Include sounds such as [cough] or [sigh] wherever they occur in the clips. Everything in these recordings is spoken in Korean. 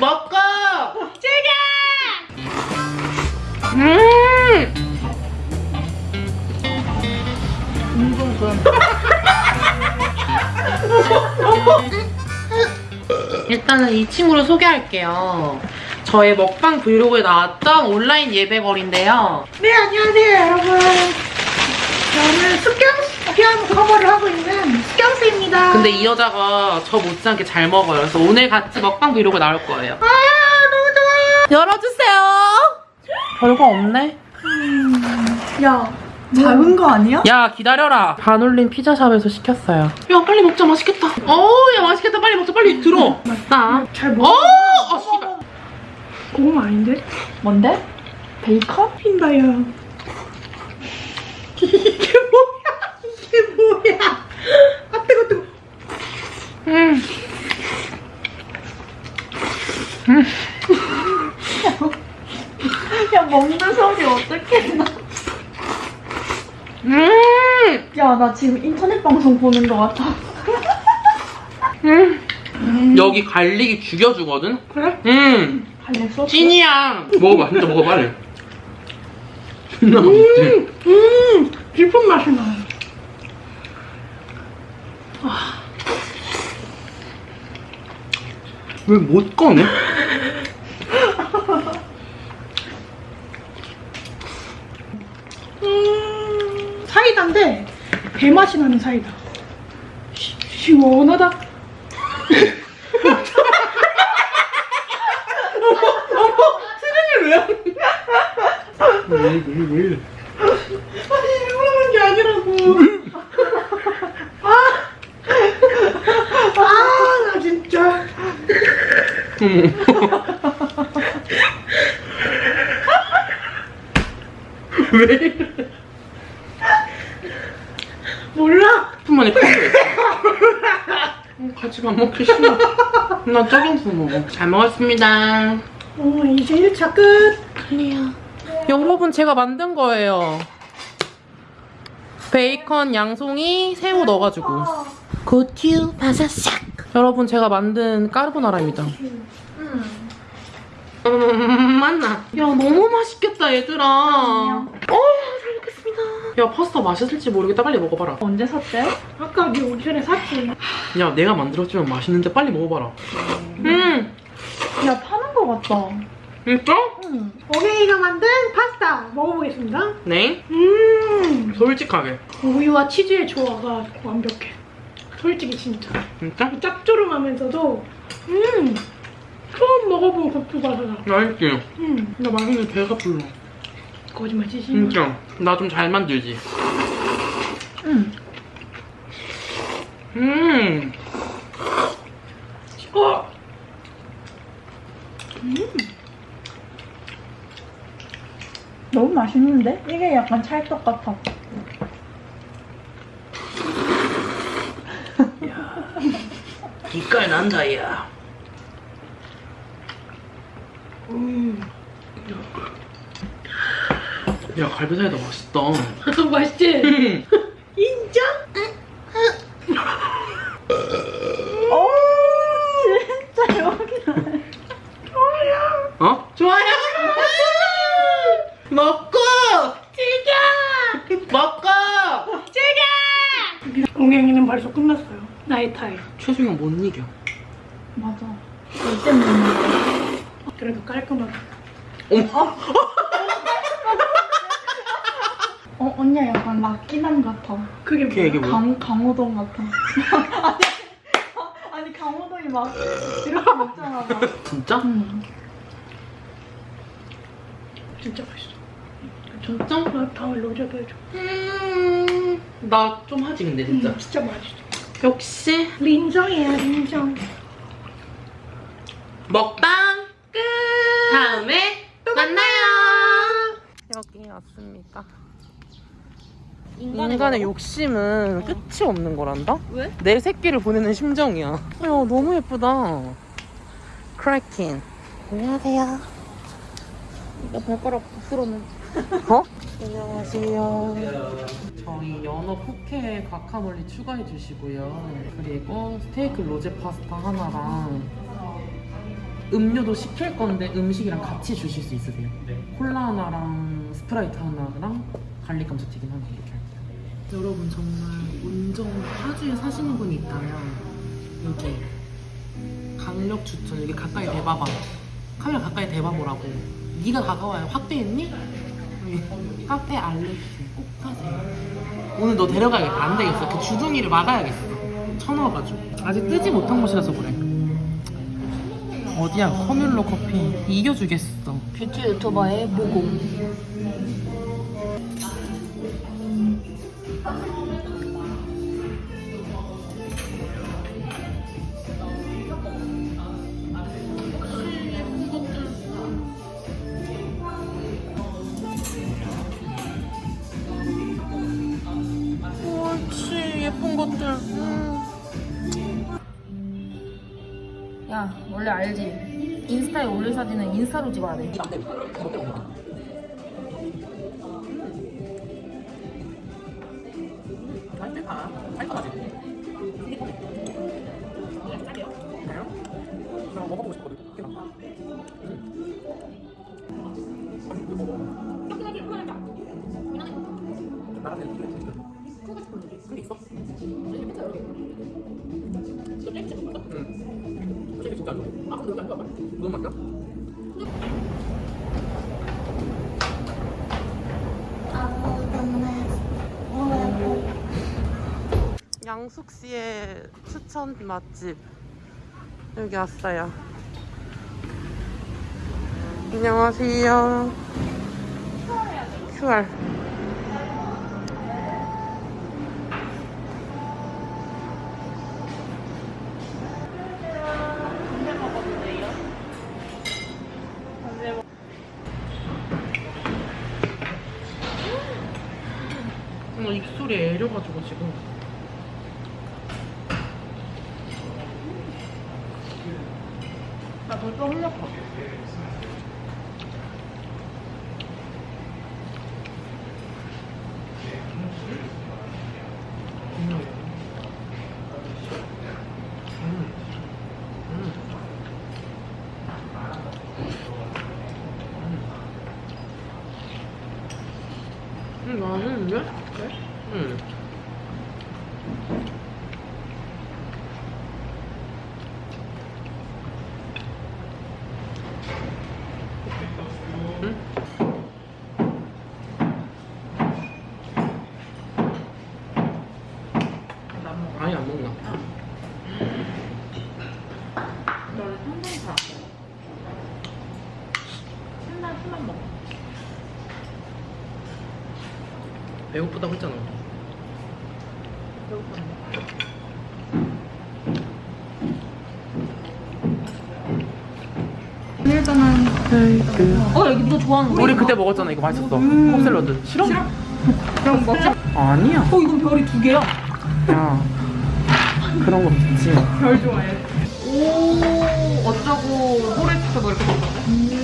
먹고 즐겨! 음 [laughs] 일단은 이 친구를 소개할게요. 저의 먹방 브이로그에 나왔던 온라인 예배거리인데요. 네, 안녕하세요, 여러분. 저는 숙경스 피아노 커버를 하고 있는 숙경스입니다. 근데 이 여자가 저 못지않게 잘 먹어요. 그래서 오늘 같이 먹방 브이로그 나올 거예요. 아, 너무 좋아요. 열어주세요. 별거 없네. 야, 작은 거 아니야? 야 기다려라. 반올림 피자샵에서 시켰어요. 야 빨리 먹자 맛있겠다. 어야 맛있겠다 빨리 먹자 빨리 들어. 맛있다. 잘 어, 먹어. 어 씨발. 고구마 아닌데? 뭔데? 베이컨? 흰다야. 이게 뭐야? 이게 뭐야? 아, 뜨거, 뜨거. 음. 야 먹는 소리 어떻게 나? 음. 야 나 지금 인터넷 방송 보는 거 같아. 음. 여기 갈릭이 죽여주거든. 그래? 음. 갈래 소스? 찐이야. 먹어봐 진짜 먹어봐. 존나 맛있지. 음, 깊은 맛이 나. 왜 못 꺼내? 음, 사이다인데 배 맛이 나는 사이다. 시, 시원하다. 왜, 왜, 왜? 아니, 일부러 그런 게 아니라고. 아, 아, 나 진짜. [laughs] 왜 이래? 몰라. 10분 만에 커버 같이 밥 먹기 싫어. 나 저경수 먹어. 잘 먹었습니다. 어, 이제 1차 끝. 아니야. 여러분 제가 만든 거예요. 베이컨, 양송이, 새우 넣어가지고. 고추, 바사삭. 여러분 제가 만든 까르보나라입니다. 음, 맞나? 야 너무 맛있겠다 얘들아. 어, 잘 먹겠습니다. 야 파스타 맛있을지 모르겠다. 빨리 먹어봐라. 언제 샀대? 아까 네 오기 전에 샀지. 야 내가 만들었지만 맛있는데 빨리 먹어봐라. 음, 야 파는 거 같다. 진짜? 응. 어게이가 만든 파스타 먹어보겠습니다. 네. 음, 솔직하게. 우유와 치즈의 조화가 완벽해. 솔직히 진짜. 진짜? 짭조름하면서도 음, 처음 먹어본 고추바사다. 맛있지? 음, 나 맛있는데 배가 불러. 거짓말 치지. 진짜. 나 좀 잘 만들지. 응. 음. 어, 너무 맛있는데? 이게 약간 찰떡 같아. 빛깔 난다 야. 음, 야 갈비살이다 맛있다. [laughs] 맛있지? 음. [laughs] 인정? 어 진짜 여기. 어? 좋아요. 먹고 즐겨! 먹고. 즐겨! 공행이는 벌써 끝났어요. 나의 타임. 최승영 못 이겨. 맞아. 절대 못 먹어. 그래도 깔끔하게. 어머. 어 언니 약간 락기남 같아. 그게 걔 이게 뭐야? 뭐야? 강 강호동 같아. [laughs] 아니, 아니 강호동이 막 이렇게 먹잖아. 막. 진짜? 응. 진짜 맛있어. 진짜? 나 다음에 로제도 해줘. 음. 나 좀 하지 근데 진짜. 음, 진짜 맛있어. 역시 린정이야, 린정. 먹방 끝. 다음에 만나요. 여기 왔습니다. 인간의 욕심은 끝이 없는 거란다? 왜? 내 새끼를 보내는 심정이야. 야, 너무 예쁘다. 크래킹. 안녕하세요. 나 발가락 부스러는. 어? [laughs] 안녕하세요. 저희 연어 포케 과카몰리 추가해 주시고요. 그리고 스테이크 로제 파스타 하나랑 음료도 시킬 건데 음식이랑 같이 주실 수 있으세요? 네. 콜라 하나랑 스프라이트 하나랑 갈릭 감자튀김 하나 이렇게 할게요. 여러분 정말 운정 파주에 사시는 분이 있다면 여기 강력 추천 여기 가까이 대봐봐. 카메라 가까이 대봐보라고. 네가 가까워요. 확대했니? 카페 알렉스 오늘 너 데려가야겠다. 안 되겠어. 그 주둥이를 막아야겠어. 쳐넣어가지고. 아직 뜨지 못한 곳이라서 그래. 어디야? 커뮬로 커피. 이겨주겠어. 뷰티 유튜버의 모공. 것들. 야, 원래 알지? 인스타에 올릴 사진은 인스타로 찍어야 돼. 먹어보고 싶거든. 근데 있어? 너무 맛있다. 양숙 씨의 추천 맛집 여기 왔어요. 안녕하세요. QR. 어, 입술이 애려가지고 지금. 나 벌써 흘렸어. 음, 맛있는데? 응. 응? 아니 안 먹나? 너는 한번 사. 맨날 술만 먹어. 배고프다고 했잖아. 어, 여기 너 좋아하는 거? 우리 그때 먹었잖아. 이거 맛있었어. 컵샐러드. 싫어? 그럼 먹자. 아니야. 어 이건 별이 두 개야. 야. 그런 거 좋지. 별 좋아해. 오, 어쩌고 호레트 뭐 이렇게 먹었네.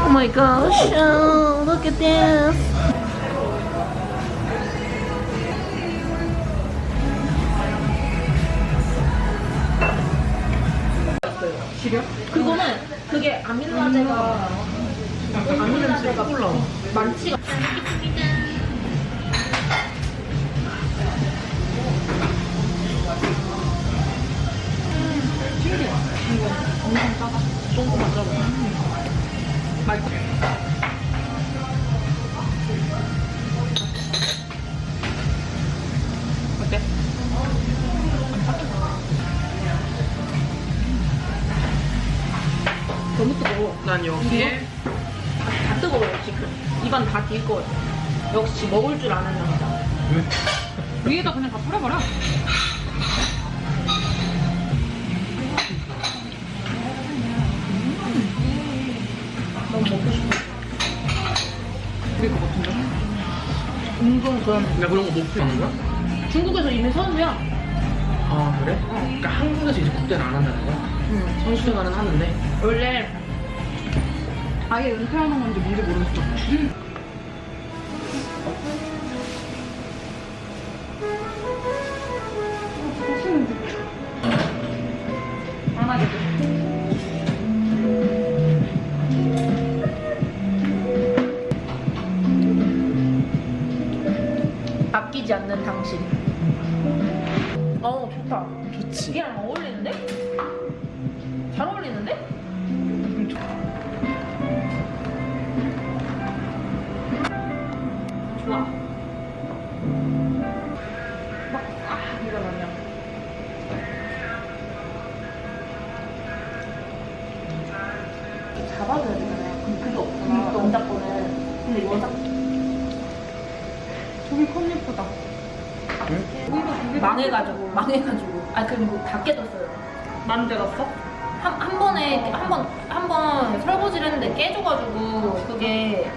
Oh my gosh, oh, look at this. 지려? 그거는 그게 아밀라제가 아미는 몰라. 많지가 조금만 짜고. 맛있어. 난 여기에 다 뜨거워요 지금. 입안 다딜 거예요. 역시 먹을 줄 아는 남자. 위에다 그냥 다 뿌려버려. 너무 먹고 싶어. 그럴 것 같은데. 은근 그런 야 그런 거못 피우는 거야? 중국에서 이미 선수야. 아 그래? 그러니까 한국에서 이제 국대는 안 한다는 거야? 응. 선수 생활은 하는데 원래 아예 은퇴하는 건지 뭔지 모르겠어. 아끼지 않는 당신. 어 좋다. 좋지 이랑 어울려. 잡아줘야 되잖아요. 근데 그게 없구나. 남자 거는. 근데 여자 저기 컵 예쁘다. 망해가지고 망해가지고 아 그리고 다 깨졌어요. 만들었어? 한, 한 번에 한 번 한 번 설거지를 했는데 깨져가지고 그게